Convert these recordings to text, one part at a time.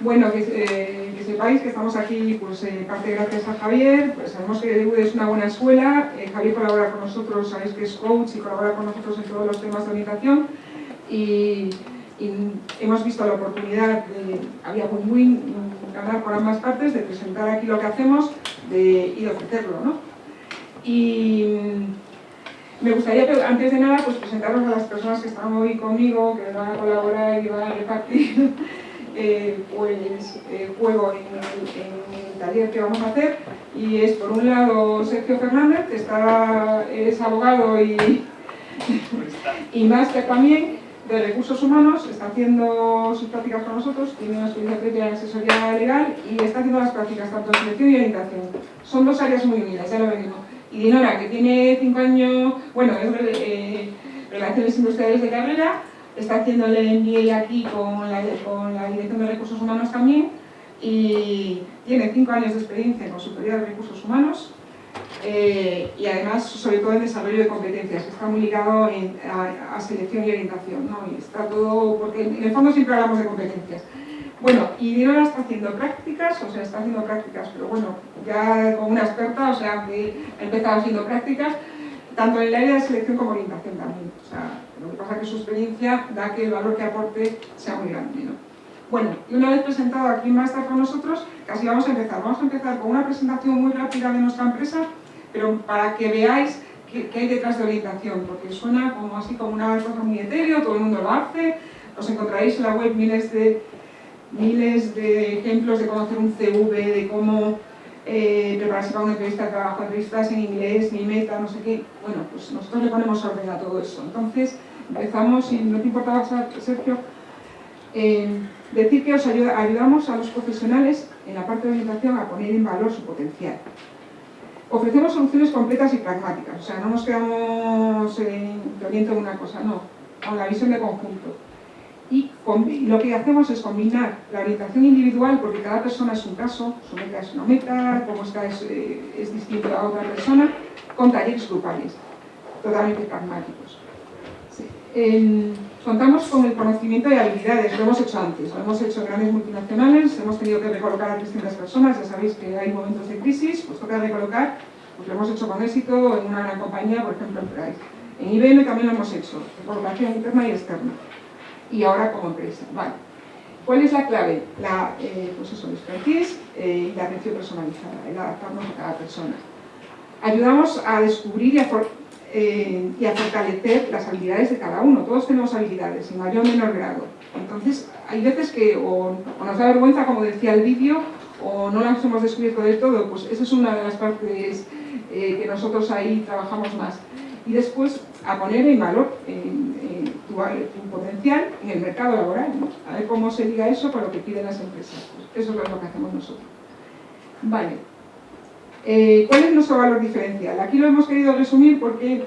Bueno, que, eh, que, sepáis que estamos aquí, pues eh, parte gracias a Javier, pues sabemos que DUD es una buena escuela, eh, Javier colabora con nosotros, sabéis que es coach y colabora con nosotros en todos los temas de orientación y, hemos visto la oportunidad, de, había muy, muy ganar por ambas partes, de presentar aquí lo que hacemos y de ofrecerlo, ¿no? Y me gustaría, antes de nada, pues presentaros a las personas que están hoy conmigo, que van a colaborar y van a repartir eh, pues, eh, juego en el, taller que vamos a hacer. Y es, por un lado, Sergio Fernández, que está, es abogado y, y máster también de recursos humanos, está haciendo sus prácticas con nosotros, tiene una experiencia previa en asesoría legal y está haciendo las prácticas tanto en selección y orientación. Son dos áreas muy unidas, ya lo venimos y Dinora, que tiene cinco años, bueno, es eh, Relaciones Industriales de carrera, está haciendo el MBA aquí con la, con la Dirección de Recursos Humanos también, y tiene cinco años de experiencia en consultoría de recursos humanos, eh, y además, sobre todo en desarrollo de competencias, está muy ligado a, selección y orientación, ¿no? Está todo, porque en el fondo siempre hablamos de competencias. Bueno, y Dinora está haciendo prácticas, o sea, está haciendo prácticas, pero bueno, ya como una experta, o sea, que empezado haciendo prácticas, tanto en el área de selección como orientación también. Lo que pasa es que su experiencia da que el valor que aporte sea muy grande, ¿no? Bueno, y una vez presentado aquí Master con nosotros, casi vamos a empezar. Vamos a empezar con una presentación muy rápida de nuestra empresa, pero para que veáis qué, hay detrás de orientación, porque suena como así como una cosa muy etéreo, todo el mundo lo hace, os encontraréis en la web miles de miles de ejemplos de cómo hacer un CV, de cómo eh, prepararse para una entrevista de trabajo, entrevistas en inglés, mi meta, no sé qué. Bueno, pues nosotros le ponemos orden a todo eso. Entonces, empezamos, y no te importaba, Sergio, eh, decir que os ayudamos a los profesionales en la parte de orientación a poner en valor su potencial. Ofrecemos soluciones completas y pragmáticas, o sea, no nos quedamos en oriente una cosa, no, con la visión de conjunto y lo que hacemos es combinar la orientación individual, porque cada persona es un caso, su meta es una meta, cómo está es, eh, es distinto a otra persona, con talleres grupales, totalmente pragmáticos. Contamos con el conocimiento de habilidades, lo hemos hecho antes, lo hemos hecho en grandes multinacionales, hemos tenido que recolocar a distintas personas, ya sabéis que hay momentos de crisis, pues toca recolocar, pues lo hemos hecho con éxito en una gran compañía, por ejemplo en Price. En IBM también lo hemos hecho, recolocación interna y externa y ahora como empresa. Vale. ¿Cuál es la clave? La, eh, pues eso, expertise eh, y la atención personalizada, el adaptarnos a cada persona. Ayudamos a descubrir y a, eh, y a, fortalecer las habilidades de cada uno. Todos tenemos habilidades, en mayor o menor grado. Entonces, hay veces que o, nos da vergüenza, como decía el vídeo, o no las hemos descubierto del todo. Pues esa es una de las partes que nosotros ahí trabajamos más. Y después, a poner en valor tu, potencial en el mercado laboral, A ver cómo se diga eso para lo que piden las empresas. Pues eso es lo que hacemos nosotros. Vale. Eh, ¿Cuál es nuestro valor diferencial? Aquí lo hemos querido resumir porque,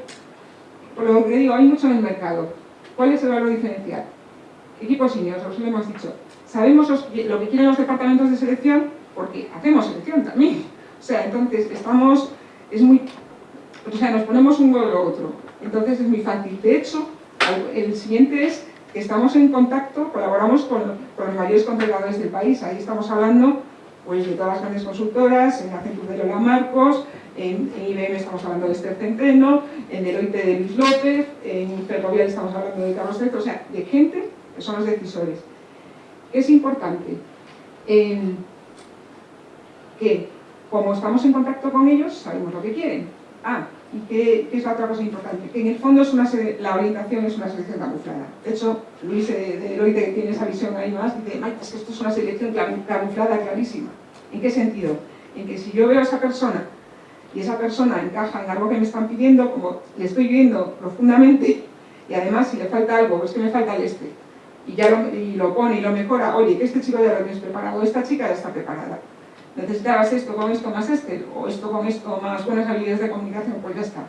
por lo que digo, hay mucho en el mercado. ¿Cuál es el valor diferencial? Equipos seniors, os lo hemos dicho. Sabemos lo que quieren los departamentos de selección porque hacemos selección también. O sea, entonces estamos, es muy, o sea, nos ponemos un o otro. Entonces es muy fácil. De hecho, el siguiente es que estamos en contacto, colaboramos con, los mayores contratadores del país. Ahí estamos hablando pues, de todas las grandes consultoras, en Accenture de Lola Marcos, en, IBM estamos hablando de Esther Centeno, en Deloitte de Luis López, en Ferrovial estamos hablando de Carlos Treto, o sea, de gente que son los decisores. Es importante que, como estamos en contacto con ellos, sabemos lo que quieren. Ah, ¿Y qué, es la otra cosa importante? Que en el fondo es una la orientación es una selección camuflada. De hecho, Luis de Deloitte, que tiene esa visión ahí más, dice, es que esto es una selección camuflada clarísima. ¿En qué sentido? En que si yo veo a esa persona y esa persona encaja en algo que me están pidiendo, como le estoy viendo profundamente, y además si le falta algo, pues que me falta el este, y ya lo, y lo pone y lo mejora, oye, que este chico ya lo tienes preparado, esta chica ya está preparada necesitabas esto con esto más este, o esto con esto más buenas habilidades de comunicación, pues ya está.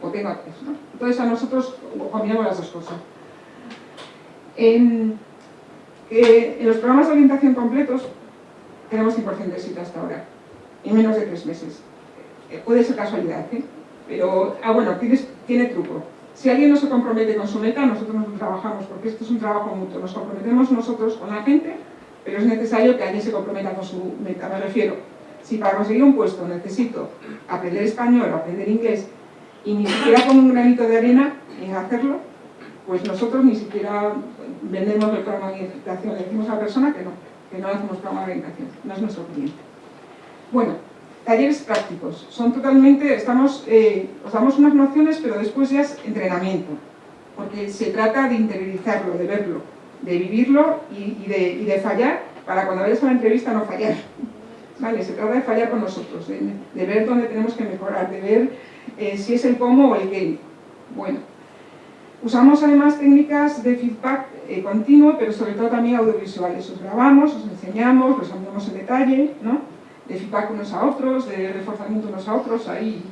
O tengo acceso, ¿no? Entonces a nosotros combinamos las dos cosas. En, en los programas de orientación completos tenemos 100% de éxito hasta ahora, en menos de tres meses. Eh, puede ser casualidad, ¿eh? Pero, ah bueno, tiene truco. Si alguien no se compromete con su meta, nosotros no trabajamos, porque esto es un trabajo mutuo. Nos comprometemos nosotros con la gente pero es necesario que alguien se comprometa con su meta. Me refiero, si para conseguir un puesto necesito aprender español o aprender inglés y ni siquiera con un granito de arena en hacerlo, pues nosotros ni siquiera vendemos el programa de orientación, le decimos a la persona que no, que no hacemos programa de orientación, no es nuestro cliente. Bueno, talleres prácticos, son totalmente, estamos, eh, os damos unas nociones, pero después ya es entrenamiento, porque se trata de interiorizarlo, de verlo, de vivirlo y, de, fallar, para cuando vayas a la entrevista no fallar. ¿Vale? Se trata de fallar con nosotros, de, ver dónde tenemos que mejorar, de ver eh, si es el cómo o el qué. Bueno, usamos además técnicas de feedback eh, continuo, pero sobre todo también audiovisuales. Os grabamos, os enseñamos, los hablamos en detalle, ¿no? de feedback unos a otros, de reforzamiento unos a otros, ahí,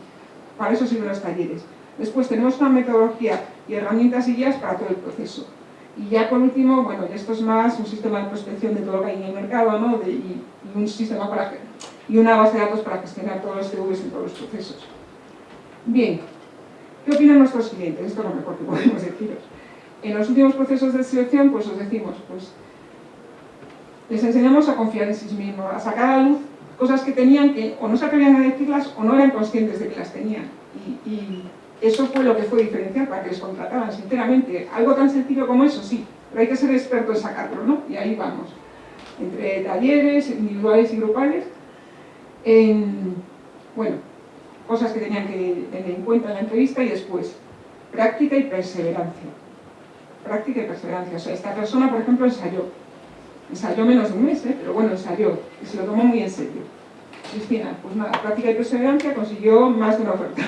para eso sirven los talleres. Después tenemos una metodología y herramientas y guías para todo el proceso. Y ya por último, bueno, esto es más un sistema de prospección de todo lo que hay en el mercado, ¿no? Y, un sistema para y una base de datos para gestionar todos los TVs en todos los procesos. Bien, ¿qué opinan nuestros clientes? Esto es lo mejor que podemos deciros. En los últimos procesos de selección, pues os decimos, pues les enseñamos a confiar en sí mismos, a sacar a luz cosas que tenían que o no se atrevían a decirlas o no eran conscientes de que las tenían. Y, eso fue lo que fue diferencial para que les contrataran, sinceramente. Algo tan sencillo como eso, sí, pero hay que ser experto en sacarlo, ¿no? Y ahí vamos. Entre talleres, individuales y grupales, en, bueno, cosas que tenían que tener en cuenta en la entrevista y después, práctica y perseverancia. Práctica y perseverancia. O sea, esta persona, por ejemplo, ensayó Ensayó menos de un mes, ¿eh? pero bueno, ensayó y se lo tomó muy en serio. Cristina, pues nada, práctica y perseverancia consiguió más de una oferta.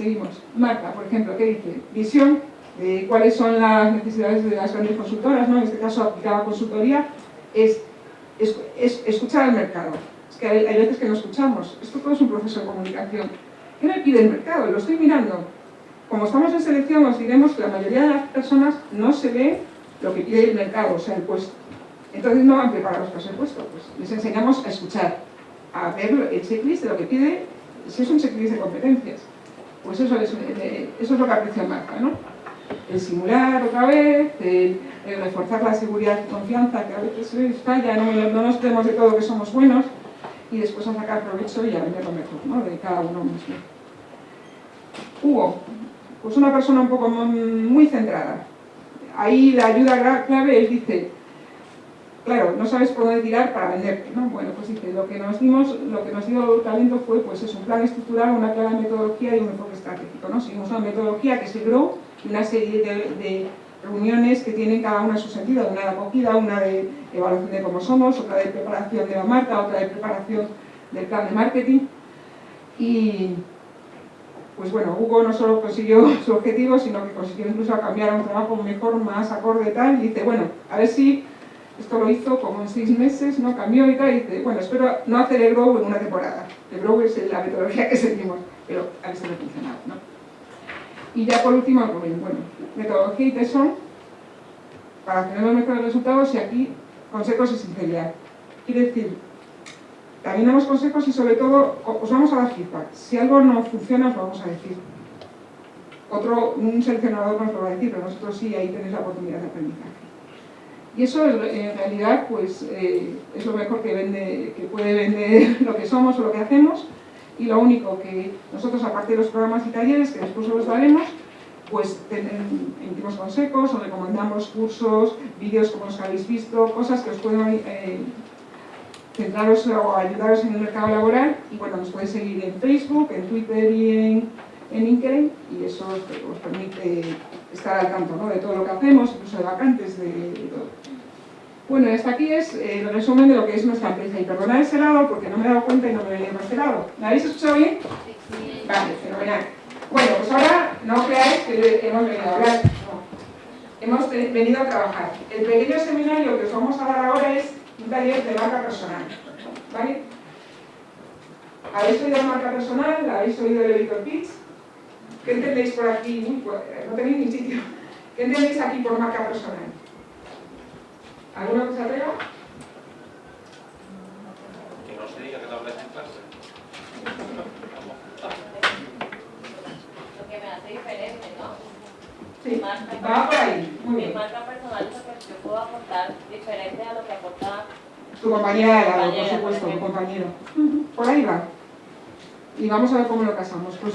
Seguimos. Marta, por ejemplo, ¿qué dice? Visión de cuáles son las necesidades de las grandes consultoras, ¿no? en este caso aplicada consultoría, es, escuchar al mercado. Es que hay, hay, veces que no escuchamos. Esto todo es un proceso de comunicación. ¿Qué me pide el mercado? Lo estoy mirando. Como estamos en selección, os diremos que la mayoría de las personas no se ve lo que pide el mercado, o sea, el puesto. Entonces no van preparados para ese puesto, pues les enseñamos a escuchar, a ver el checklist de lo que pide, si es un checklist de competencias. Pues eso es, eh, eso es lo que aprecia Marta, ¿no? El simular otra vez, el, reforzar la seguridad y confianza, que a veces falla, no, no nos creemos de todo que somos buenos, y después a sacar provecho y a vender lo mejor, ¿no? De cada uno mismo. Hugo, pues una persona un poco muy centrada, ahí la ayuda clave es, dice, claro, no sabes por dónde tirar para venderte, ¿no? Bueno, pues dice, lo que nos dimos, lo que nos dio el talento fue, pues es un plan estructural, una clara metodología y un enfoque estratégico, ¿no? Seguimos una metodología que se grow y una serie de, reuniones que tienen cada una su sentido, una de acogida, una de evaluación de cómo somos, otra de preparación de la marca, otra de preparación del plan de marketing y pues bueno, Hugo no solo consiguió su objetivo, sino que consiguió incluso cambiar a un trabajo mejor, más acorde tal, y dice, bueno, a ver si esto lo hizo como en seis meses, ¿no? Cambió y tal, y dice, bueno, espero no hacer el Grow en una temporada. El Grow es la metodología que seguimos, pero a si no funcionado, ¿no? Y ya por último, bueno, metodología y tesón, para tener los mejores resultados, y aquí consejos y sinceridad. Quiere decir, también damos consejos y sobre todo os vamos a dar feedback. Si algo no funciona os vamos a decir. Otro, un seleccionador nos lo va a decir, pero nosotros sí, ahí tenéis la oportunidad de aprendizaje. Y eso en realidad pues, eh, es lo mejor que, vende, que puede vender lo que somos o lo que hacemos. Y lo único que nosotros, aparte de los programas y talleres, que después os los daremos, pues emitimos consejos o recomendamos cursos, vídeos como los que habéis visto, cosas que os pueden eh, centraros o ayudaros en el mercado laboral. Y bueno, nos podéis seguir en Facebook, en Twitter y en, en LinkedIn. Y eso os, permite estar al tanto de todo lo que hacemos, incluso de vacantes, de. Bueno, hasta aquí es eh, el resumen de lo que es nuestra empresa y perdonad ese lado porque no me he dado cuenta y no me venía por este lado. ¿Me habéis escuchado bien? Sí. Vale, fenomenal. Bueno, pues ahora no creáis que hemos venido a hablar, no. Hemos venido a trabajar. El pequeño seminario que os vamos a dar ahora es un taller de marca personal. ¿Vale? ¿Habéis oído marca personal? ¿Habéis oído el editor pitch? ¿Qué entendéis por aquí? No tenéis ni sitio. ¿Qué entendéis aquí por marca personal? ¿Alguna cosa atreva? Que no se diga que no hablas en clase. Lo que me hace diferente, ¿no? Sí, marca va por ahí. Muy Mi bien. marca personal es lo que yo puedo aportar diferente a lo que aporta tu compañera de lado, por supuesto, tu compañero. Por ahí va. Y vamos a ver cómo lo casamos. Pues,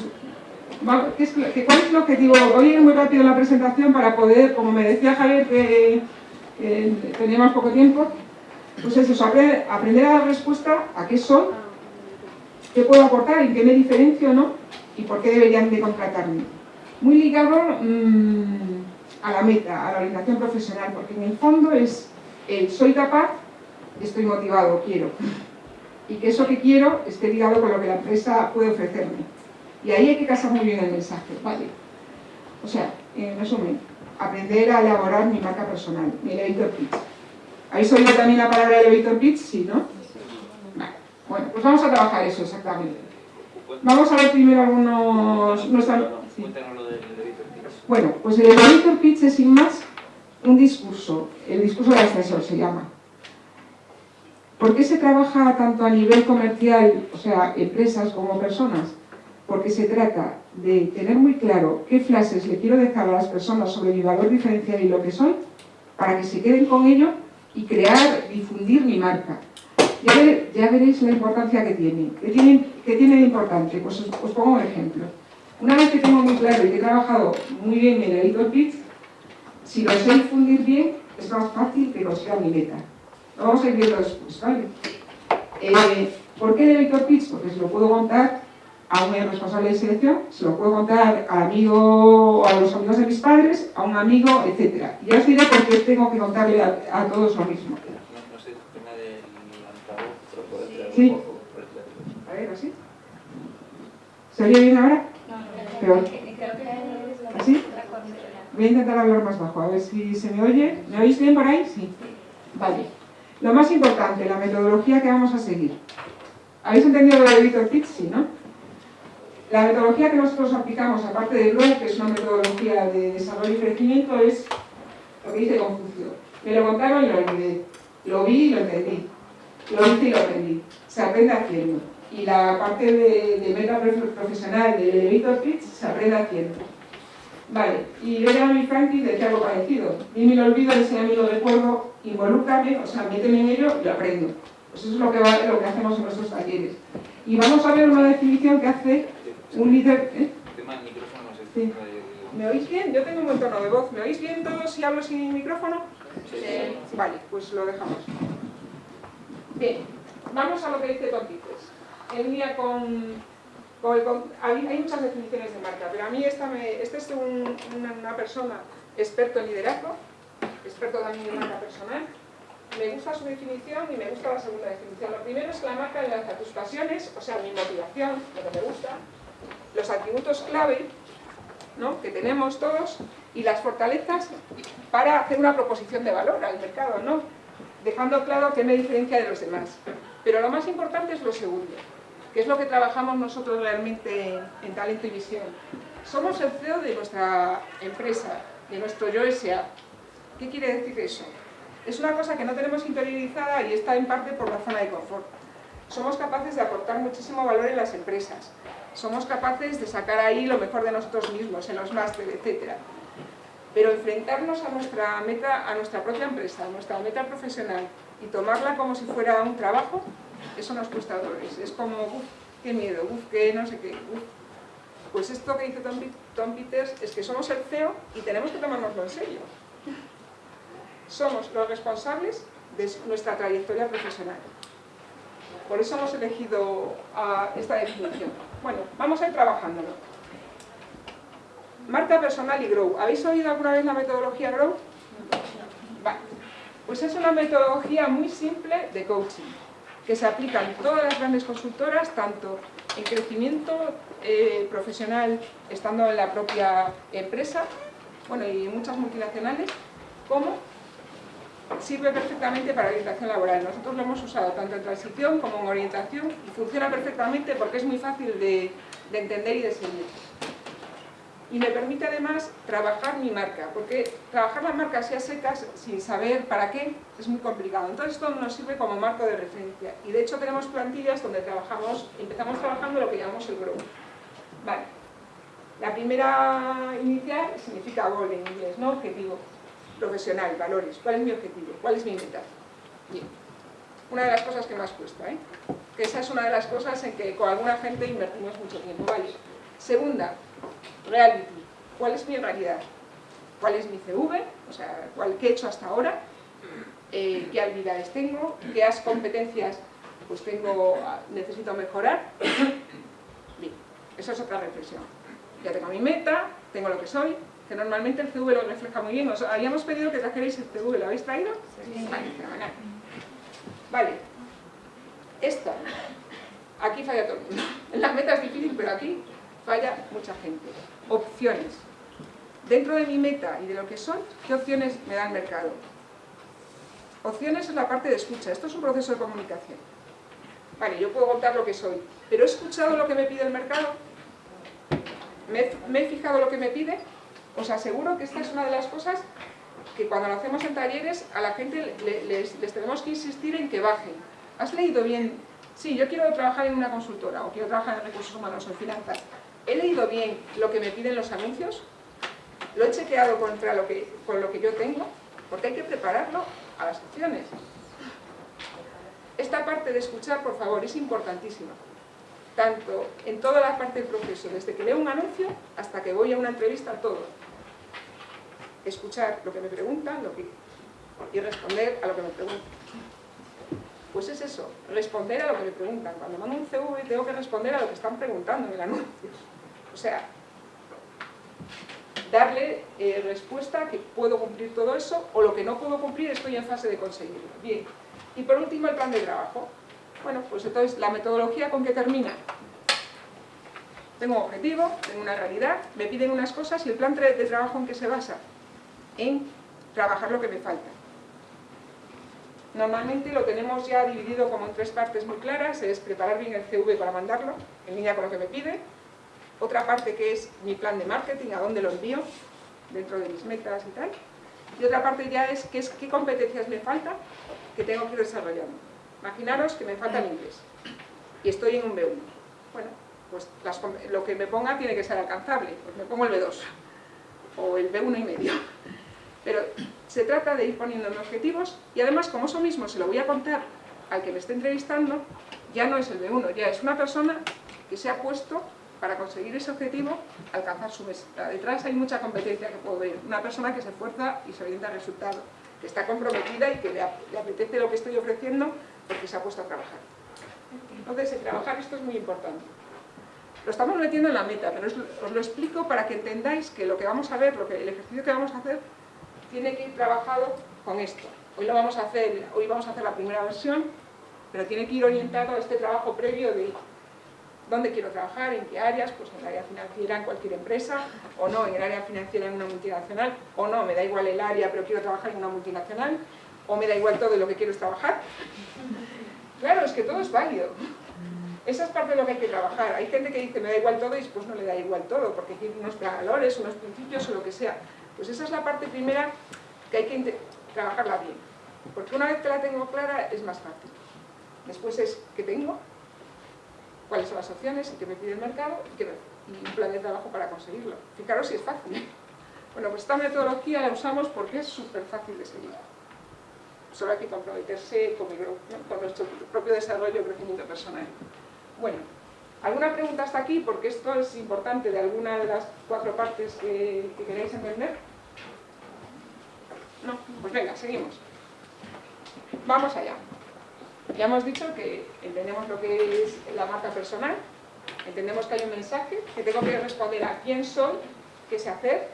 ¿qué es lo- que- ¿Cuál es el objetivo? Voy a ir muy rápido en la presentación para poder, como me decía Javier, que eh, teníamos poco tiempo, pues es eso, apre- aprender a dar respuesta a qué soy, qué puedo aportar, en qué me diferencio, ¿no? Y por qué deberían de contratarme. Muy ligado mm, a la meta, a la orientación profesional, porque en el fondo es el soy capaz, estoy motivado, quiero. Y que eso que quiero esté ligado con lo que la empresa puede ofrecerme. Y ahí hay que casar muy bien el mensaje, ¿vale? O sea, en resumen, aprender a elaborar mi marca personal, mi elevator pitch. ¿Habéis oído también la palabra elevator pitch? Sí, ¿no? Vale. Bueno, pues vamos a trabajar eso exactamente. Vamos a ver primero algunos... nuestra- sí. Bueno, pues el elevator pitch es sin más un discurso, el discurso del ascensor se llama. ¿Por qué se trabaja tanto a nivel comercial, o sea, empresas como personas? Porque se trata de tener muy claro qué frases le quiero dejar a las personas sobre mi valor diferencial y lo que soy, para que se queden con ello y crear, difundir mi marca. Ya, ver- ya veréis la importancia que tiene. ¿Qué tiene, qué tiene de importante? Pues os, os pongo un ejemplo. Una vez que tengo muy claro y que he trabajado muy bien mi elevator pitch, si lo sé difundir bien, es más fácil que consiga mi meta. Lo vamos a ir viendo después, ¿vale? Eh, ¿Por qué elevator pitch? Porque se lo puedo contar a un responsable de selección, se lo puedo contar al amigo, a los amigos de mis padres, a un amigo, etc. Y ya os diré por qué tengo que contarle a, a todos lo mismo. No, sé, el tema del altavoz, Sí. A ver, así. ¿Se oye bien ahora? Peor. ¿Así? Voy a intentar hablar más bajo, a ver si se me oye. ¿Me oís bien por ahí? Sí. Vale. Lo más importante, la metodología que vamos a seguir. ¿Habéis entendido lo de Pitch? Sí, ¿no? La metodología que nosotros aplicamos, aparte de Grow, que es una metodología de desarrollo y crecimiento, es lo que dice Confucio. Me lo contaron y lo olvidé. Lo vi y lo entendí. Lo hice y lo aprendí. Se aprende haciendo. Y la parte de, de meta prof- profesional del elevator pitch se aprende haciendo. Vale, y Benjamin Franklin decía algo parecido. Dime el olvido, enséñame lo recuerdo, involúcrame, o sea, méteme en ello y lo aprendo. Pues eso es lo que, va- lo que hacemos en nuestros talleres. Y vamos a ver una definición que hace un líder... ¿eh? El tema del micrófono no sé. Sí. eh, ¿Me oís bien? Yo tengo un buen tono de voz. ¿Me oís bien todos si hablo sin micrófono? Sí. Vale, pues lo dejamos. Bien, vamos a lo que dice Tontices. En línea con... con el con- hay, hay muchas definiciones de marca, pero a mí esta me, este es un- una, una persona experto en liderazgo, experto también en marca personal. Me gusta su definición y me gusta la segunda definición. Lo primero es que la marca enlaza tus pasiones, o sea, mi motivación, lo que me gusta, los atributos clave ¿no? que tenemos todos y las fortalezas para hacer una proposición de valor al mercado, ¿no? dejando claro qué me diferencia de los demás. Pero lo más importante es lo segundo, que es lo que trabajamos nosotros realmente en Talento y Visión. Somos el CEO de nuestra empresa, de nuestro Yo S.A. ¿Qué quiere decir eso? Es una cosa que no tenemos interiorizada y está en parte por la zona de confort. Somos capaces de aportar muchísimo valor en las empresas. Somos capaces de sacar ahí lo mejor de nosotros mismos, en los másteres, etc. Pero enfrentarnos a nuestra meta, a nuestra propia empresa, a nuestra meta profesional y tomarla como si fuera un trabajo, eso nos cuesta dolores. Es como, uff, qué miedo, uff, qué no sé qué, uf. Pues esto que dice Tom, Tom Peters es que somos el CEO y tenemos que tomárnoslo en serio. Somos los responsables de nuestra trayectoria profesional. Por eso hemos elegido esta definición. Bueno, vamos a ir trabajándolo. Marca personal y Grow. ¿Habéis oído alguna vez la metodología Grow? Vale. Pues es una metodología muy simple de coaching, que se aplica en todas las grandes consultoras, tanto en crecimiento eh, profesional, estando en la propia empresa, bueno, y muchas multinacionales, como sirve perfectamente para orientación laboral. Nosotros lo hemos usado tanto en transición como en orientación y funciona perfectamente porque es muy fácil de, de entender y de seguir. Y me permite además trabajar mi marca, porque trabajar la marca así a secas, sin saber para qué, es muy complicado. Entonces esto nos sirve como marco de referencia. Y de hecho tenemos plantillas donde trabajamos, empezamos trabajando lo que llamamos el grow. Vale. La primera inicial significa goal en inglés, ¿no? Objetivo. Profesional, valores, cuál es mi objetivo, cuál es mi meta. Bien. Una de las cosas que más cuesta, ¿eh? que esa es una de las cosas en que con alguna gente invertimos mucho tiempo. Vale. Segunda, reality, ¿cuál es mi realidad? ¿Cuál es mi CV? O sea, ¿cuál, ¿qué he hecho hasta ahora? Eh, ¿Qué habilidades tengo? ¿Qué competencias pues tengo, necesito mejorar? Bien, eso es otra reflexión. Ya tengo mi meta, tengo lo que soy, que normalmente el CV lo refleja muy bien. Os habíamos pedido que trajerais el CV, ¿lo habéis traído? Sí. Vale, Vale. Esto. Aquí falla todo el mundo. En las metas es difícil, pero aquí falla mucha gente. Opciones. Dentro de mi meta y de lo que soy, ¿qué opciones me da el mercado? Opciones es la parte de escucha. Esto es un proceso de comunicación. Vale, yo puedo contar lo que soy, pero ¿he escuchado lo que me pide el mercado? ¿Me he, fijado lo que me pide? Os aseguro que esta es una de las cosas que cuando lo hacemos en talleres a la gente les, tenemos que insistir en que bajen. ¿Has leído bien? Sí, yo quiero trabajar en una consultora o quiero trabajar en recursos humanos o en finanzas. ¿He leído bien lo que me piden los anuncios? ¿Lo he chequeado contra lo que, con lo que yo tengo? Porque hay que prepararlo a las opciones. Esta parte de escuchar, por favor, es importantísima. Tanto en toda la parte del proceso, desde que leo un anuncio hasta que voy a una entrevista, todo escuchar lo que me preguntan y responder a lo que me preguntan. Pues es eso, responder a lo que me preguntan. Cuando mando un CV tengo que responder a lo que están preguntando en el anuncio. O sea, darle eh, respuesta que puedo cumplir todo eso o lo que no puedo cumplir estoy en fase de conseguirlo. Bien. Y por último el plan de trabajo. Bueno, pues entonces la metodología con qué termina. Tengo un objetivo, tengo una realidad, me piden unas cosas y el plan de trabajo en qué se basa en trabajar lo que me falta. Normalmente lo tenemos ya dividido como en tres partes muy claras, es preparar bien el CV para mandarlo, en línea con lo que me pide, otra parte que es mi plan de marketing, a dónde lo envío, dentro de mis metas y tal, y otra parte ya es qué, es, qué competencias me falta que tengo que ir desarrollando. Imaginaros que me falta el inglés y estoy en un B1. Bueno, pues lo que me ponga tiene que ser alcanzable, pues me pongo el B2 o el B1 y medio. Pero se trata de ir poniendo objetivos y además como eso mismo se lo voy a contar al que me esté entrevistando, ya no es el B1, ya es una persona que se ha puesto para conseguir ese objetivo, alcanzar su meta. Detrás hay mucha competencia que puedo ver. Una persona que se esfuerza y se orienta al resultado, que está comprometida y que le, apetece lo que estoy ofreciendo porque se ha puesto a trabajar. Entonces, el trabajar esto es muy importante. Lo estamos metiendo en la meta, pero os, lo explico para que entendáis que lo que vamos a ver, lo que, el ejercicio que vamos a hacer, tiene que ir trabajado con esto. Hoy, lo vamos a hacer, hoy vamos a hacer la primera versión, pero tiene que ir orientado a este trabajo previo de dónde quiero trabajar, en qué áreas, pues en el área financiera en cualquier empresa, o no, en el área financiera en una multinacional, o no, me da igual el área, pero quiero trabajar en una multinacional, o me da igual todo lo que quiero es trabajar. Claro, es que todo es válido. Esa es parte de lo que hay que trabajar. Hay gente que dice, me da igual todo, y después no le da igual todo, porque tiene unos valores, unos principios o lo que sea. Pues esa es la parte primera que hay que trabajarla bien. Porque una vez que la tengo clara, es más fácil. Después es, ¿qué tengo? ¿Cuáles son las opciones? ¿Y qué me pide el mercado? ¿Y, un plan de trabajo para conseguirlo? Fijaros si es fácil. Bueno, pues esta metodología la usamos porque es súper fácil de seguir. Solo hay que comprometerse con, con nuestro propio desarrollo y crecimiento personal. Bueno, ¿alguna pregunta hasta aquí? Porque esto es importante de alguna de las cuatro partes que, queréis entender. No, pues venga, seguimos. Vamos allá. Ya hemos dicho que entendemos lo que es la marca personal, entendemos que hay un mensaje, que tengo que responder a quién soy, qué sé hacer,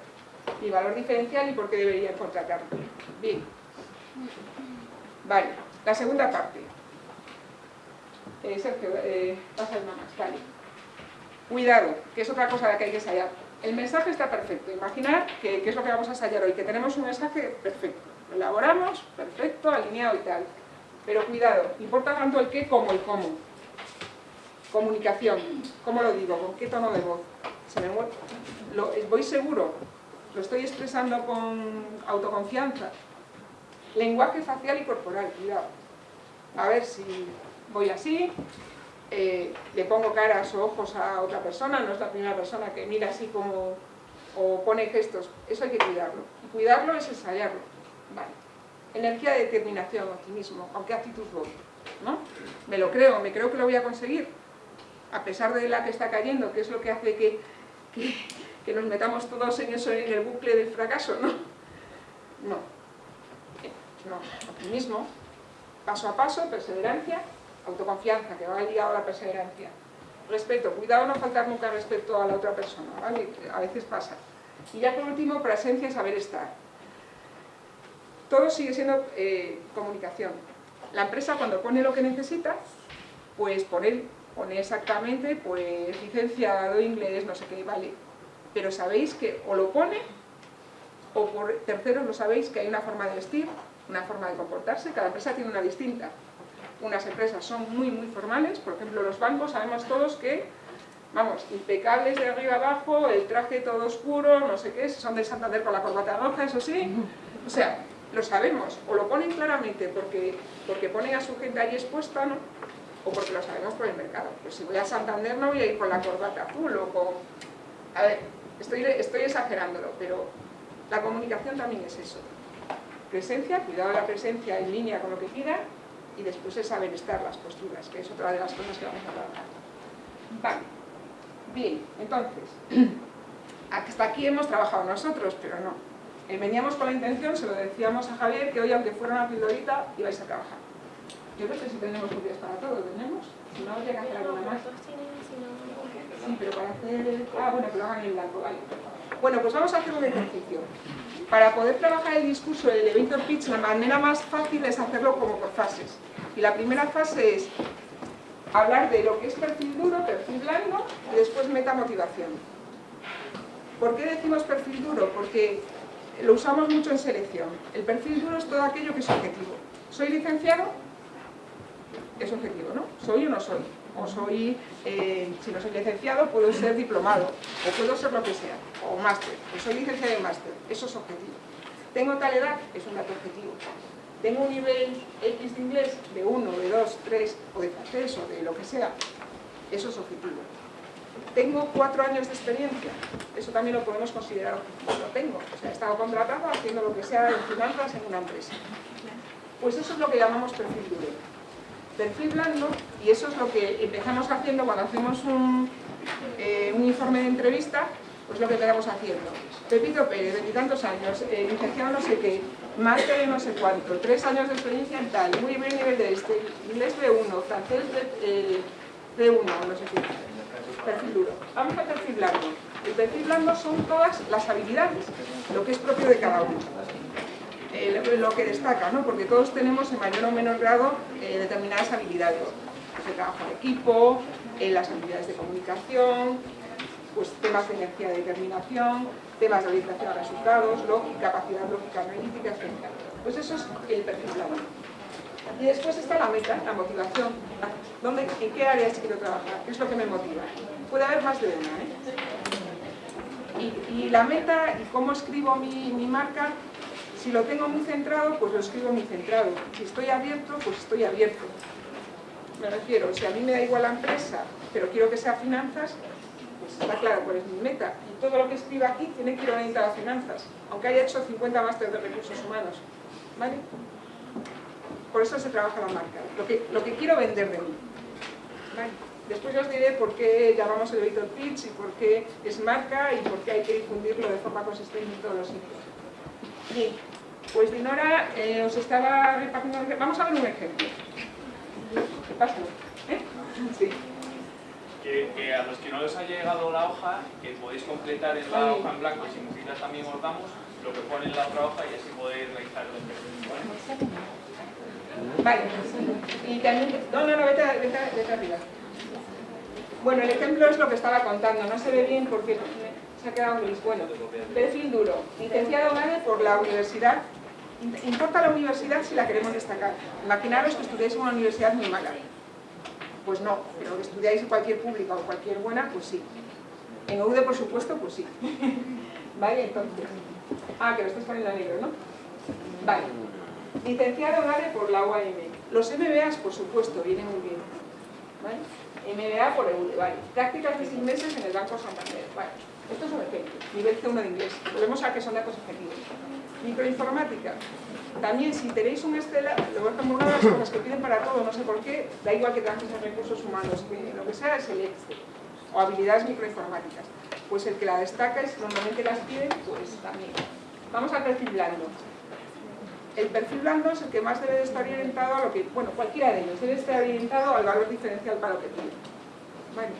mi valor diferencial y por qué debería contratarme. Bien. Vale, la segunda parte. Eh, eh, el vale. Cuidado, que es otra cosa la que hay que ensayar. El mensaje está perfecto. Imaginar que, es lo que vamos a ensayar hoy, que tenemos un mensaje perfecto. Lo elaboramos, perfecto, alineado y tal. Pero cuidado, importa tanto el qué como el cómo. Comunicación, ¿cómo lo digo? ¿Con qué tono de voz? Lo, ¿Voy seguro? ¿Lo estoy expresando con autoconfianza? Lenguaje facial y corporal, cuidado. A ver si voy así, eh, le pongo caras o ojos a otra persona, no es la primera persona que mira así como o pone gestos, eso hay que cuidarlo. Y cuidarlo es ensayarlo. Vale. Energía de determinación, optimismo, aunque actitud voy, ¿no? Me lo creo, me creo que lo voy a conseguir, a pesar de la que está cayendo, que es lo que hace que, que, que nos metamos todos en eso, en el bucle del fracaso, ¿no? No. No, optimismo, paso a paso, perseverancia, autoconfianza, que va ligado a la perseverancia. Respeto, cuidado no faltar nunca respeto a la otra persona, ¿vale? A veces pasa. Y ya por último, presencia y saber estar. Todo sigue siendo eh, comunicación. La empresa cuando pone lo que necesita, pues pone, pone exactamente, pues licenciado, inglés, no sé qué, vale. Pero sabéis que o lo pone, o por terceros lo sabéis que hay una forma de vestir, una forma de comportarse, cada empresa tiene una distinta. Unas empresas son muy, muy formales, por ejemplo los bancos, sabemos todos que, vamos, impecables de arriba abajo, el traje todo oscuro, no sé qué, son de Santander con la corbata roja, eso sí, o sea, lo sabemos, o lo ponen claramente porque, porque ponen a su gente ahí expuesta, ¿no? O porque lo sabemos por el mercado. Pues si voy a Santander no voy a ir con la corbata azul o con... A ver, estoy, estoy exagerándolo, pero la comunicación también es eso. Presencia, cuidado de la presencia en línea con lo que pida, y después es saber estar las posturas, que es otra de las cosas que vamos a trabajar. Vale. Bien, entonces, hasta aquí hemos trabajado nosotros, pero no. Eh, veníamos con la intención, se lo decíamos a Javier, que hoy aunque fuera una pildorita, ibais a trabajar. Yo no sé si tenemos copias para todo, ¿tenemos? Si no, llega a hacer alguna más. Sí, pero para hacer... Ah, bueno, que lo hagan en blanco, vale. Bueno, pues vamos a hacer un ejercicio. Para poder trabajar el discurso del elevator pitch, la manera más fácil es hacerlo como por fases. Y la primera fase es hablar de lo que es perfil duro, perfil blando, y después metamotivación. ¿Por qué decimos perfil duro? Porque lo usamos mucho en selección. El perfil duro es todo aquello que es objetivo. ¿Soy licenciado? Es objetivo, ¿no? ¿Soy o no soy? O soy, eh, si no soy licenciado, puedo ser diplomado, o puedo ser lo que sea, o máster. Pues soy licenciado en máster, eso es objetivo. ¿Tengo tal edad? Es un dato objetivo. ¿Tengo un nivel X de inglés de 1, de 2, 3, o de francés, o de lo que sea? Eso es objetivo. ¿Tengo cuatro años de experiencia? Eso también lo podemos considerar objetivo. Lo tengo. O sea, he estado contratado haciendo lo que sea en finanzas en una empresa. Pues eso es lo que llamamos perfil duro. Perfil blando, y eso es lo que empezamos haciendo cuando hacemos un, eh, un informe de entrevista, pues lo que empezamos haciendo. Pepito Pérez, veintitantos años, eh, licenciado no sé qué, máster de no sé cuánto, tres años de experiencia en tal, muy buen nivel de este, inglés B1, francés eh, B1, no sé qué perfil duro. Vamos al perfil blando. El perfil blando son todas las habilidades, lo que es propio de cada uno. Eh, lo que destaca, ¿no? porque todos tenemos en mayor o menor grado eh, determinadas habilidades. Pues el trabajo en equipo, eh, las habilidades de comunicación, pues temas de energía de determinación, temas de orientación a resultados, lógica, capacidad lógica analítica, etc. Pues eso es el perfil blando. Y después está la meta, la motivación. ¿Dónde, ¿En qué áreas quiero trabajar? ¿Qué es lo que me motiva? Puede haber más de una. ¿eh? Y, y, la meta y cómo escribo mi, mi, marca, si lo tengo muy centrado, pues lo escribo muy centrado. Si estoy abierto, pues estoy abierto. Me refiero, si a mí me da igual la empresa, pero quiero que sea finanzas, está claro cuál es mi meta. Y todo lo que escriba aquí tiene que ir orientado a finanzas, aunque haya hecho 50 másteres de recursos humanos. ¿Vale? Por eso se trabaja la marca, lo que, lo que quiero vender de mí. ¿Vale? Después os diré por qué llamamos elevator pitch y por qué es marca y por qué hay que difundirlo de forma consistente en todos los sitios. Bien, pues Dinora eh, os estaba repartiendo... Vamos a ver un ejemplo. ¿Qué? ¿Eh? Sí. Que, que, a los que no les haya llegado la hoja, que podéis completar en la hoja en blanco, si necesitas también os damos, lo que pone en la otra hoja y así podéis realizar el ejercicio. ¿vale? Vale, y también, no, no, no, vete, vete, vete arriba. Bueno, el ejemplo es lo que estaba contando, no se ve bien porque se ha quedado gris. Bueno, perfil duro, licenciado GANE por la universidad. ¿Importa la universidad si la queremos destacar? Imaginaros que estudiáis en una universidad muy mala. Pues no, pero que estudiáis en cualquier pública o cualquier buena, pues sí. En UD, por supuesto, pues sí. Vale, entonces. Ah, que lo estás poniendo en negro, ¿no? Vale. Licenciado GANE por la UAM. Los MBAs, por supuesto, vienen muy bien. ¿Vale? MBA por EUDE, vale. Prácticas de seis meses en el Banco Santander, vale. Esto es un ejemplo, nivel C1 de inglés. Volvemos a que son datos objetivos. Microinformática. También si tenéis un Estela, lo voy a una las cosas que piden para todo, no sé por qué, da igual que trabajes en recursos humanos, que lo que sea es el Excel o habilidades microinformáticas. Pues el que la destaca es normalmente las piden, pues también. Vamos al perfil blando. El perfil blando es el que más debe de estar orientado a lo que, bueno, cualquiera de ellos, debe estar orientado al valor diferencial para lo que pide. Bueno,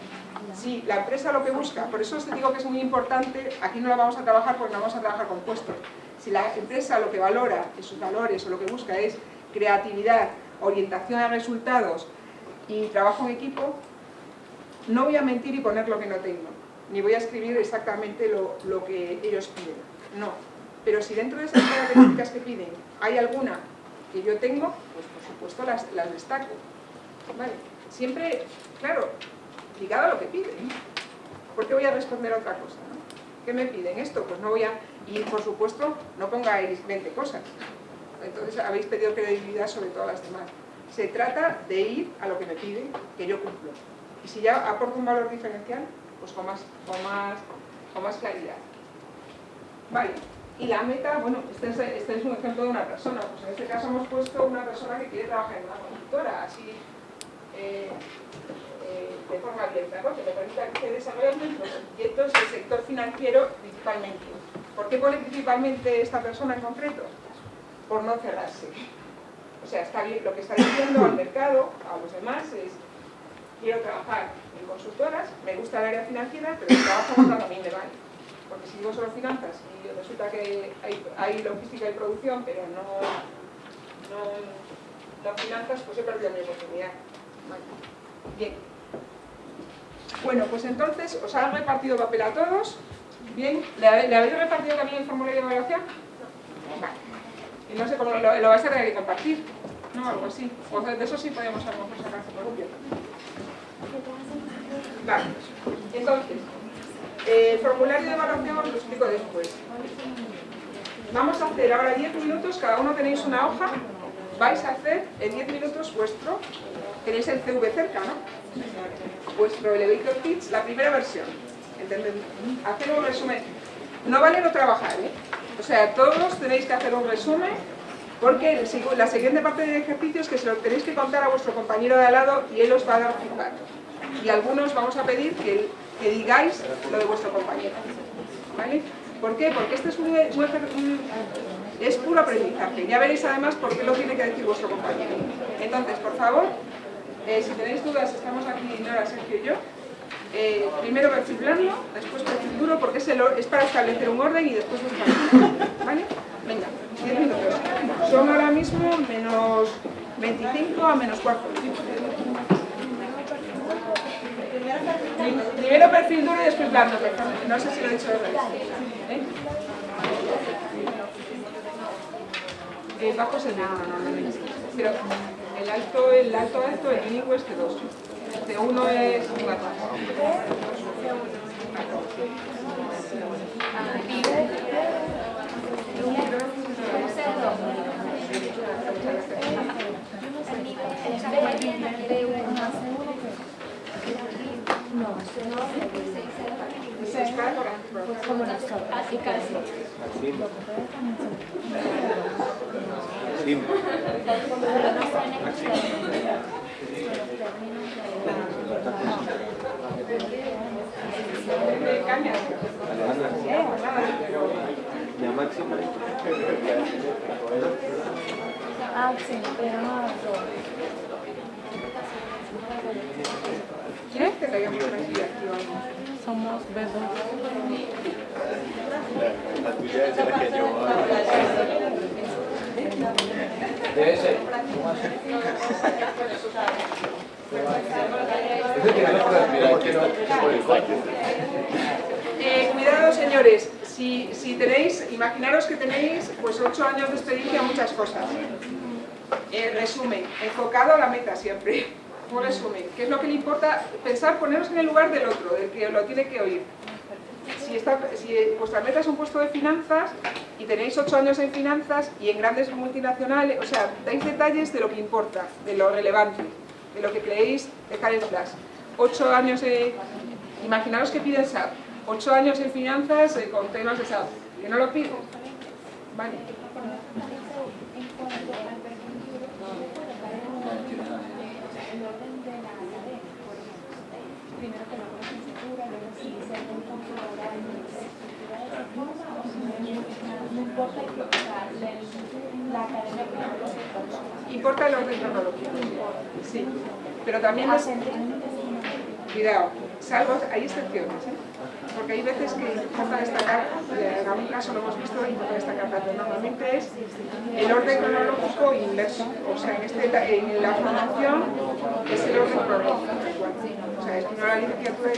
si la empresa lo que busca, por eso os digo que es muy importante, aquí no la vamos a trabajar porque no vamos a trabajar con puestos. Si la empresa lo que valora en sus valores o lo que busca es creatividad, orientación a resultados y trabajo en equipo, no voy a mentir y poner lo que no tengo, ni voy a escribir exactamente lo, lo que ellos piden, no. Pero si dentro de esas características que piden hay alguna que yo tengo, pues por supuesto las, las destaco. ¿Vale? Siempre, claro, a lo que piden. ¿Por qué voy a responder a otra cosa? ¿Qué me piden esto? Pues no voy a... Y por supuesto, no pongáis 20 cosas. Entonces habéis pedido credibilidad sobre todas las demás. Se trata de ir a lo que me piden, que yo cumplo. Y si ya aporto un valor diferencial, pues con más, con más, con más claridad. Vale. Y la meta, bueno, este es, este es un ejemplo de una persona. Pues en este caso hemos puesto una persona que quiere trabajar en una consultora, así... Eh, de forma abierta, ¿no? que le permita que desarrollen los proyectos del sector financiero principalmente. ¿Por qué pone principalmente esta persona en concreto? Por no cerrarse. O sea, lo que está diciendo al mercado, a los demás, es quiero trabajar en consultoras, me gusta el área financiera, pero el trabajo a mí me vale. Porque si digo solo finanzas y resulta que hay, logística y producción, pero no, no, finanzas, pues he perdido mi oportunidad. Bien. Bueno, pues entonces, ¿os han repartido papel a todos? Bien, ¿le, habéis repartido también el formulario de evaluación? Vale. Y no sé cómo lo, lo vais a tener que compartir, ¿no? Algo así. O de eso sí podemos a lo mejor sacar. Vale. Entonces, el formulario de evaluación os lo explico después. Vamos a hacer ahora 10 minutos, cada uno tenéis una hoja, vais a hacer en 10 minutos vuestro, tenéis el CV cerca, ¿no? vuestro elevator pitch, la primera versión. Hacer un resumen. No vale no trabajar, ¿eh? O sea, todos tenéis que hacer un resumen porque la siguiente parte del ejercicio es que se lo tenéis que contar a vuestro compañero de al lado y él os va a dar feedback. Y algunos vamos a pedir que, digáis lo de vuestro compañero. ¿Vale? ¿Por qué? Porque este es un, es puro aprendizaje. Ya veréis además por qué lo tiene que decir vuestro compañero. Entonces, por favor, eh, si tenéis dudas, estamos aquí Nora, Sergio y yo. Eh, primero perfil blando, después perfil duro, porque es, para establecer un orden y después los ¿Vale? Venga, 10 minutos. Son ahora mismo menos 25 a menos 4. Primero perfil duro y después blando. No sé si lo he dicho de ¿Eh? Eh, bajo es el no, no, no, Pero el alto, el alto alto, el mínimo es C2. C1 es un No, como nosotros, así casi. Ah, sí, pero no. ¿Quieres que traigamos aquí Somos bebés. La tuya es la que yo Eh, cuidado señores, si, si, tenéis, imaginaros que tenéis pues 8 años de experiencia en muchas cosas. Eh, resumen, enfocado a la meta siempre. Un resumen, ¿qué es lo que le importa? Pensar, poneros en el lugar del otro, del que lo tiene que oír si, está, si vuestra meta es un puesto de finanzas y tenéis 8 años en finanzas y en grandes multinacionales, o sea, dais detalles de lo que importa, de lo relevante, de lo que creéis dejar en flash. 8 años, en... imaginaros que piden SAP, 8 años en finanzas eh, con temas de SAP, que no lo pido. Vale. De. Primero coloco importa el orden cronológico. Sí. Pero también es... Cuidado, salvo, hay excepciones. Porque hay veces que importa destacar, en algún caso lo hemos visto, importa destacar, pero normalmente es el orden cronológico inverso, o sea, en, este, en la formación es el orden cronológico, o sea, es primero la licenciatura y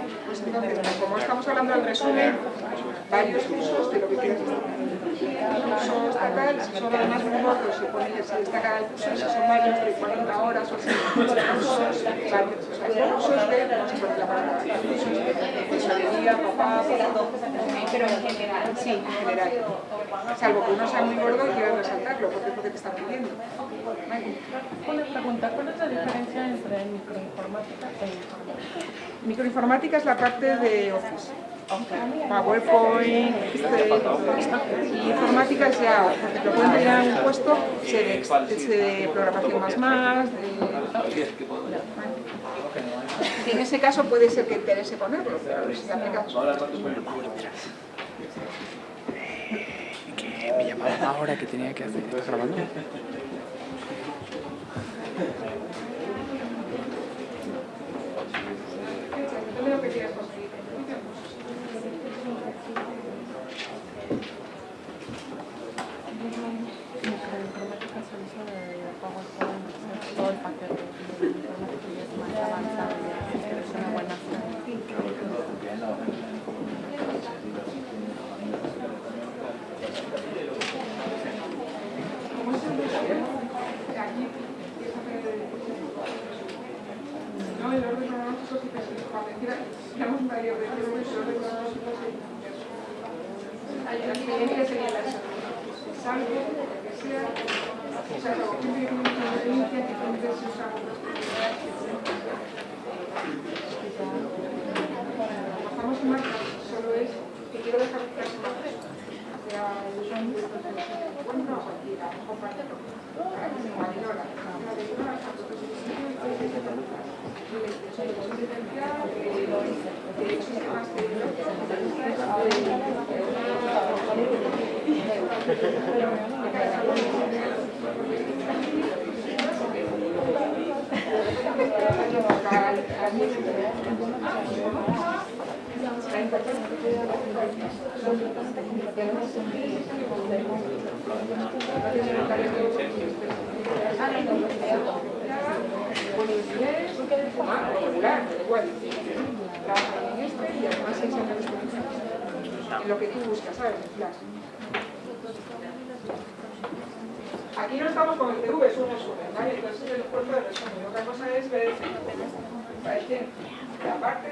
Pues entonces, como estamos hablando del resumen, varios usos de lo que destacar. Uso estatal, si son además muy cortos, se pone que se destaca el curso, si son varios de 40 horas o así, usos varios, o sea, usos de, no sé por qué la palabra, usos de tesorería, papá, pero en general, sí, en general. Salvo que uno sea muy gordo y quiera resaltarlo, porque es lo que te están pidiendo. Una pregunta, ¿cuál es la diferencia entre microinformática e informática? Microinformática es la parte de Office. PowerPoint, y informática es ya, porque te pueden pedir en un puesto, se de, programación más más. En ese caso puede ser que interese ponerlo, pero si aplicas... Que me llamaban ahora que tenía que hacer. ¿Estás grabando? Depende de lo que quieras conseguir. Microinformática se usa de PowerPoint, hacer todo el paquete de informática y es más avanzado, es una buena opción. Como es un resumen, aquí empieza a hacer el No, el orden cronológico sí que es para decir, digamos, varios de el orden cronológico es el inverso. La experiencia sería la salvo, lo que sea, o sea, lo que tiene una experiencia que entonces se usa con Bajamos en marca, solo es que quiero dejar que sea más o sea, el son bueno, aquí, a lo mejor compartirlo. Marinora, una de una, tanto que Bueno, inglés, ah, regular, pero igual. Trabaja en este y además seis años de experiencia. En lo que tú buscas, ¿sabes? Aquí no estamos con el TV, es un resumen, ¿vale? Entonces es el cuerpo de resumen. Otra cosa es ver que aparte,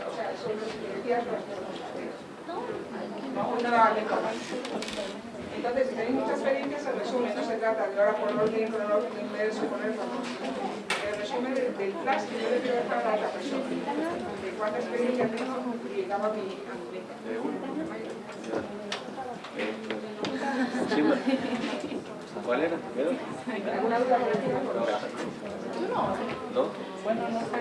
o sea, son las fotografías las hacer. No. Entonces, si tenéis muchas experiencias, el resumen no se trata de ahora por orden cronológico inverso, ponerlo, no. El resumen del flash que yo le quiero dejar a la otra persona. De cuánta experiencia tengo aplicado a mi, a mi meta. ¿Cuál era? ¿Alguna duda por el ¿No? Bueno, eso que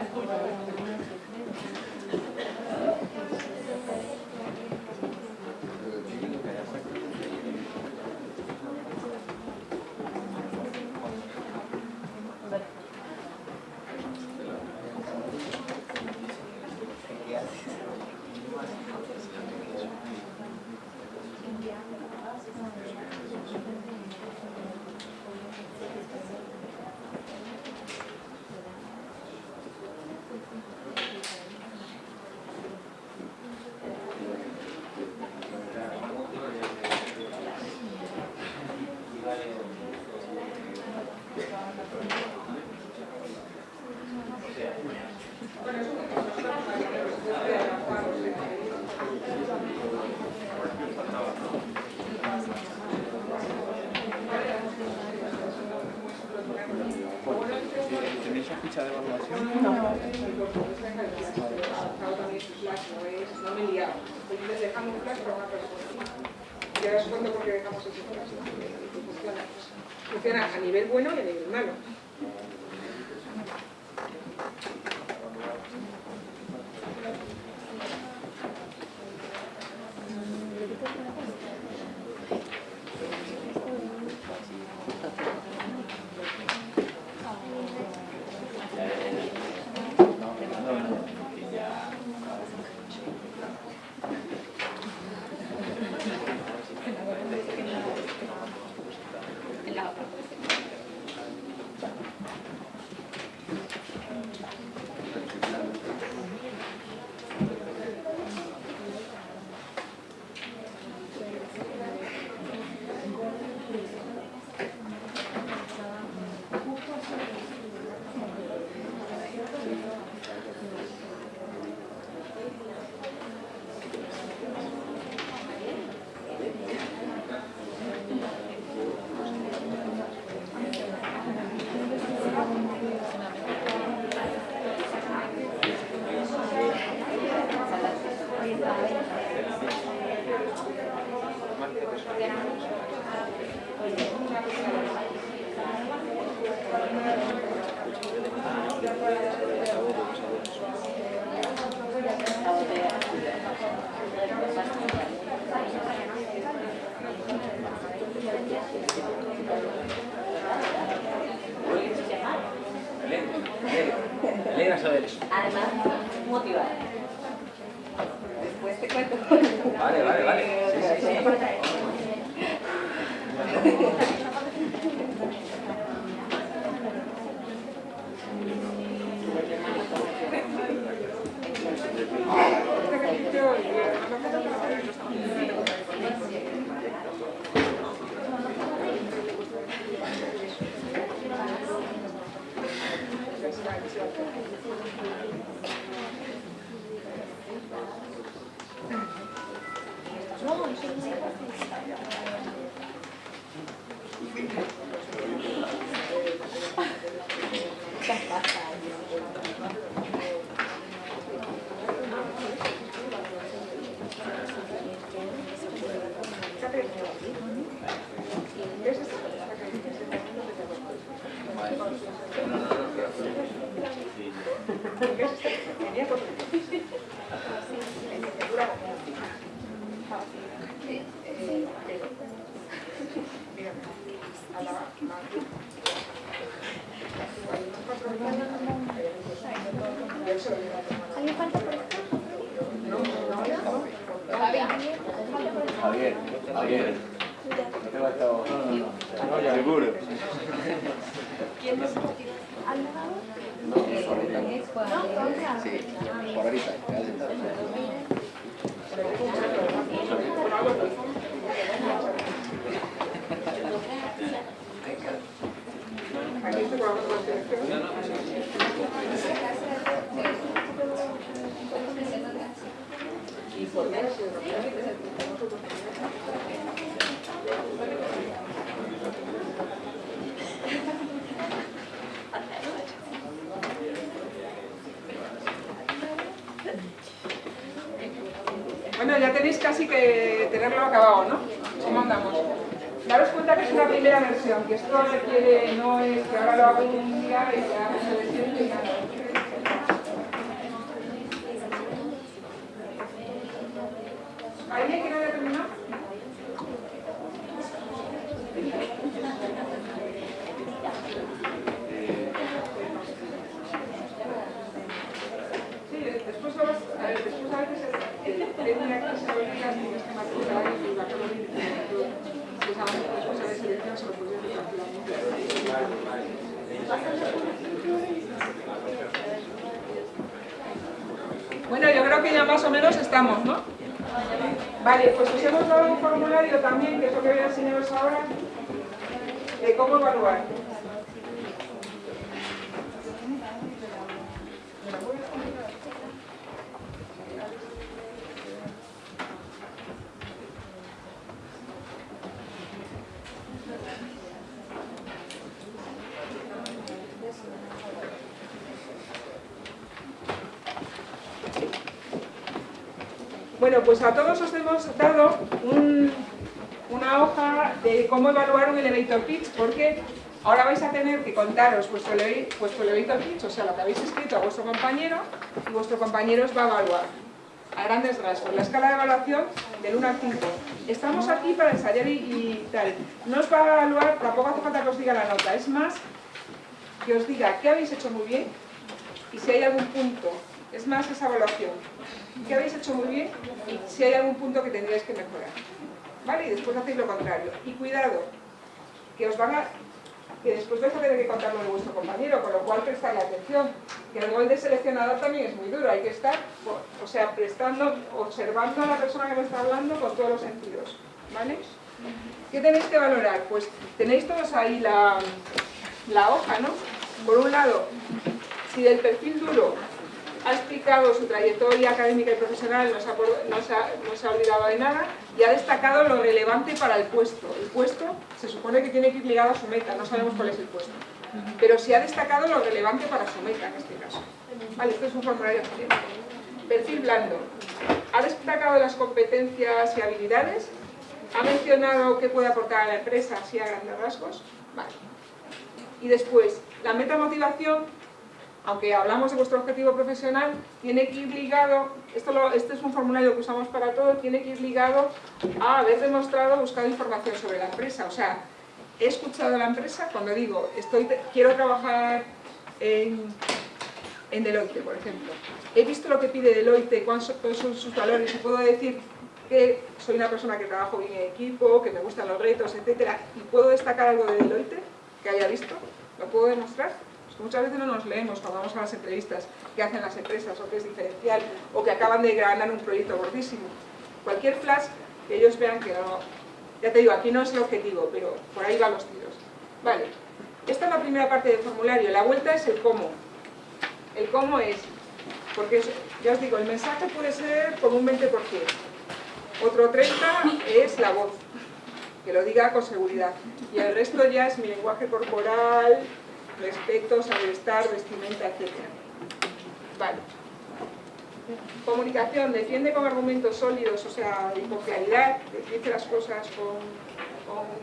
casi que tenerlo acabado, ¿no? ¿Cómo andamos? Daros cuenta que es una primera versión, que esto requiere, no es que ahora lo hago un día y ya se decide y nada. Ahí me quiero ¿no? Vale, pues os hemos dado un formulario también, que es lo que voy a enseñaros ahora, de cómo evaluar. Pues a todos os hemos dado un- una hoja de cómo evaluar un elevator pitch, porque ahora vais a tener que contaros vuestro elevator pitch, o sea, lo que habéis escrito a vuestro compañero, y vuestro compañero os va a evaluar a grandes rasgos, la escala de evaluación del 1 al 5. Estamos aquí para ensayar y, y tal. No os va a evaluar, tampoco hace falta que os diga la nota, es más que os diga qué habéis hecho muy bien y si hay algún punto, es más esa evaluación, qué habéis hecho muy bien y si hay algún punto que tendríais que mejorar. ¿Vale? Y después hacéis lo contrario. Y cuidado, que os van a que después vais a tener que contarlo de vuestro compañero, con lo cual prestarle atención. Que el gol de seleccionador también es muy duro, hay que estar, o sea, prestando, observando a la persona que me está hablando con todos los sentidos. ¿Vale? ¿Qué tenéis que valorar? Pues tenéis todos ahí la, la hoja, ¿no? Por un lado, si del perfil duro ha explicado su trayectoria académica y profesional, no se, ha, por- no se ha- no se ha olvidado de nada y ha destacado lo relevante para el puesto. El puesto se supone que tiene que ir ligado a su meta, no sabemos cuál es el puesto. Pero si ha destacado lo relevante para su meta en este caso. Vale, esto es un formulario. Perfil blando. Ha destacado las competencias y habilidades. Ha mencionado qué puede aportar a la empresa, así a grandes rasgos. Vale. Y después, la metamotivación, aunque hablamos de vuestro objetivo profesional, tiene que ir ligado, esto este es un formulario que usamos para todo, tiene que ir ligado a haber demostrado, buscado información sobre la empresa. O sea, he escuchado a la empresa cuando digo, estoy, quiero trabajar en, Deloitte, por ejemplo. He visto lo que pide Deloitte, cuáles son cuáles son sus valores y puedo decir que soy una persona que trabajo bien en equipo, que me gustan los retos, etcétera, y puedo destacar algo de Deloitte que haya visto, lo puedo demostrar. Pues muchas veces no nos leemos cuando vamos a las entrevistas que hacen las empresas o que es diferencial o que acaban de ganar un proyecto gordísimo. Cualquier flash que ellos vean que no... Ya te digo, aquí no es el objetivo, pero por ahí van los tiros. Vale, esta es la primera parte del formulario. La vuelta es el cómo. El cómo es, porque ya os digo, el mensaje puede ser con un 20%. Otro 30% es la voz, que lo diga con seguridad. Y el resto ya es mi lenguaje corporal, respeto, saber estar, vestimenta, etc. Vale. Comunicación, defiende con argumentos sólidos, o sea, y con claridad, dice las cosas con,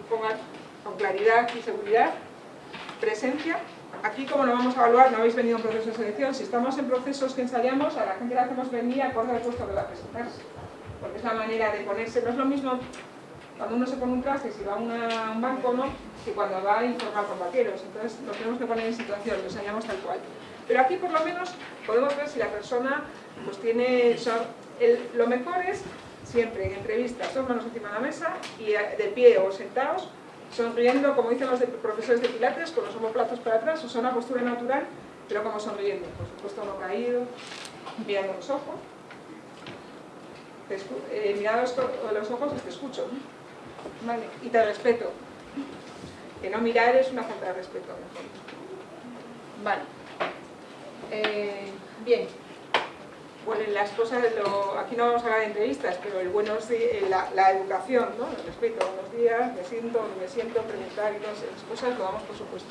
con, con- claridad y seguridad. Presencia, aquí como lo vamos a evaluar, no habéis venido en proceso de selección, si estamos en procesos que ensayamos, a la gente le hacemos venir acorde al puesto que va a presentarse. Porque es la manera de ponerse, no es lo mismo cuando uno se pone un traje, si va a un banco, ¿no? Que cuando va a informar con vaqueros. Entonces nos tenemos que poner en situación, lo enseñamos tal cual. Pero aquí por lo menos podemos ver si la persona pues tiene... lo mejor es siempre en entrevistas, dos manos encima de la mesa y eh, de pie o sentados, sonriendo, como dicen los profesores de pilates, con los omoplatos para atrás, o sea, una postura natural, pero como sonriendo, por supuesto no caído, mirando los ojos. Eh, mirando los, ojos te escucho. Vale, y te respeto. Que no mirar es una falta de respeto. Vale. Eh, bien. Bueno, en las cosas, lo- aquí no vamos a hablar de entrevistas, pero el buenos eh, la, la educación, ¿no? el respeto, buenos días, me siento, me siento, preguntar y todas esas cosas lo damos por supuesto.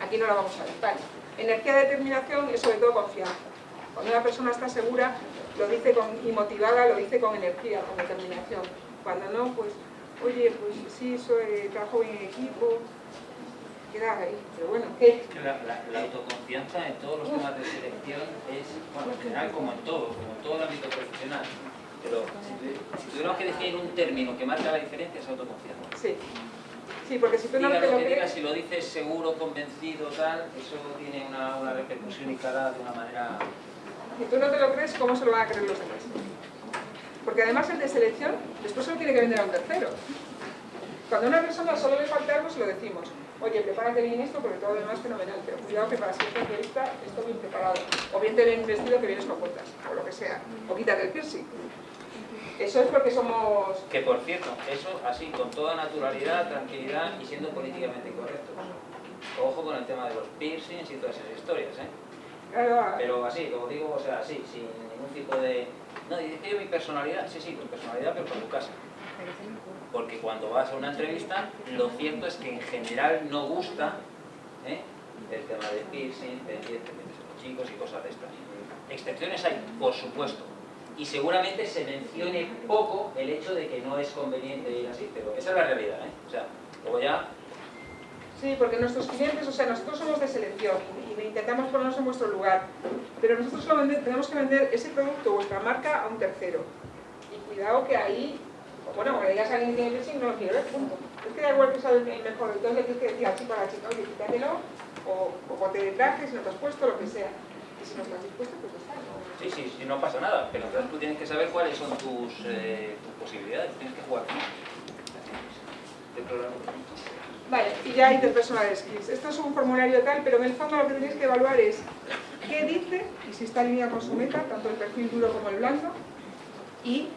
Aquí no lo vamos a ver. Vale. Energía de determinación es sobre todo confianza. Cuando una persona está segura lo dice con, y motivada, lo dice con energía, con determinación. Cuando no, pues, oye, pues sí, soy, trabajo bien en equipo, queda ahí. Pero bueno, ¿qué? La, la- la autoconfianza en todos los temas de selección es, bueno, en general como en todo, como en todo el ámbito profesional. Pero si, si tuviéramos que definir un término que marca la diferencia es autoconfianza. Sí. Sí, porque si tú no Diga te lo que si lo dices seguro, convencido, tal, eso tiene una, una repercusión y cara de una manera... Si tú no te lo crees, ¿cómo se lo van a creer los demás? Porque además el de selección, después se lo tiene que vender a un tercero. Cuando a una persona solo le falta algo, se lo decimos. Oye, prepárate bien esto porque todo lo demás es fenomenal, pero cuidado que para siguiente entrevista esto bien preparado. O bien te ven vestido que vienes con botas, o lo que sea. O quítate el piercing. Eso es porque somos... Que por cierto, eso así, con toda naturalidad, tranquilidad y siendo políticamente correcto. Ojo con el tema de los piercings y todas esas historias, ¿eh? Claro, Pero así, como digo, o sea, así, sin ningún tipo de... No, dice yo mi personalidad, sí, sí, tu personalidad, pero con tu casa. Porque cuando vas a una entrevista, lo cierto es que en general no gusta ¿eh? el tema de piercing, de los chicos y cosas de estas. Excepciones hay, por supuesto, y seguramente se mencione poco el hecho de que no es conveniente ir así, pero esa es la realidad, ¿eh? O sea, luego ya... Sí, porque nuestros clientes, o sea, nosotros somos de selección y, intentamos ponernos en vuestro lugar, pero nosotros solo vende- tenemos que vender ese producto, vuestra marca, a un tercero. Y cuidado que ahí, bueno, cuando digas a alguien que tiene no lo quiero ver, punto. Es que da igual que sea el el mejor, entonces tienes que decir al chico a la chica, oye, quítatelo, o, o ponte de traje, si no te has puesto, lo que sea. Y si no estás dispuesto, pues ya está. ¿no? Sí, sí, sí, no pasa nada, pero entonces tú tienes que saber cuáles son tus, eh, tus posibilidades, tienes que jugar. Este programa. Vale, y ya interpersonal skills. Esto es un formulario tal, pero en el fondo lo que tenéis que evaluar es qué dice y si está alineado con su meta, tanto el perfil duro como el blando, y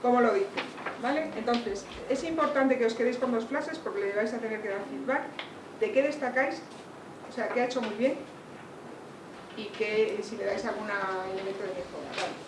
cómo lo dice. ¿Vale? Entonces, es importante que os quedéis con dos frases porque le vais a tener que dar feedback de qué destacáis, o sea, qué ha hecho muy bien y que si le dais algún elemento de mejora.